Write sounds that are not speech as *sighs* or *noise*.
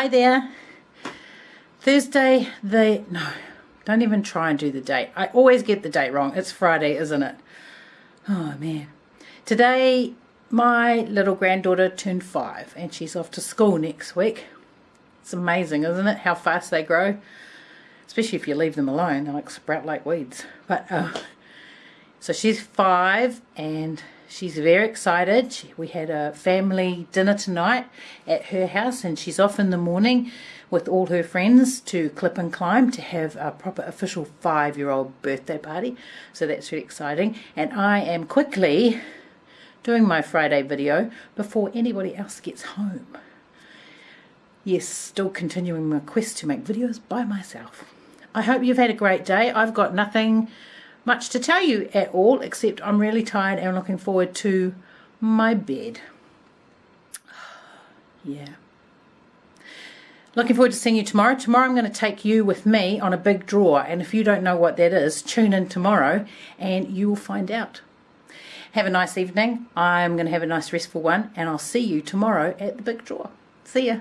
Hi there. Thursday, the... No, don't even try and do the date. I always get the date wrong. It's Friday, isn't it? Oh, man. Today, my little granddaughter turned five and she's off to school next week. It's amazing, isn't it? How fast they grow. Especially if you leave them alone. They like sprout like weeds. But, uh, so she's five and she's very excited. She, we had a family dinner tonight at her house and she's off in the morning with all her friends to Clip and Climb to have a proper official five-year-old birthday party. So that's really exciting. And I am quickly doing my Friday video before anybody else gets home. Yes, still continuing my quest to make videos by myself. I hope you've had a great day. I've got nothing much to tell you at all, except I'm really tired and looking forward to my bed. *sighs* yeah. Looking forward to seeing you tomorrow. Tomorrow I'm going to take you with me on a big draw, and if you don't know what that is, tune in tomorrow and you will find out. Have a nice evening. I'm going to have a nice restful one, and I'll see you tomorrow at the big draw. See ya.